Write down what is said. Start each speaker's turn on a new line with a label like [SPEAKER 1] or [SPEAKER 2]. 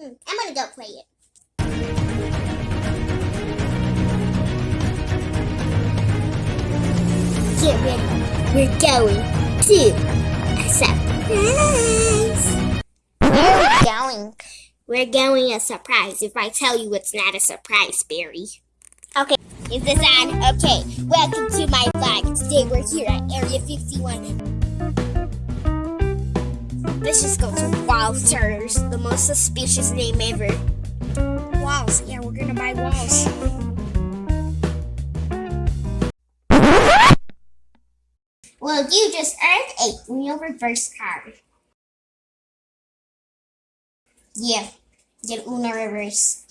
[SPEAKER 1] Hmm, go play it. Get ready. We're going to a surprise. Where are we going? We're going a surprise. If I tell you it's not a surprise, Barry. Okay. Is this on? Okay. Welcome to my vlog. Today we're here at Area 51. Let's just go to Walters, the most suspicious name ever. Walls. Yeah, we're gonna buy walls. Well, you just earned a real reverse card. Yeah, get Uno reverse.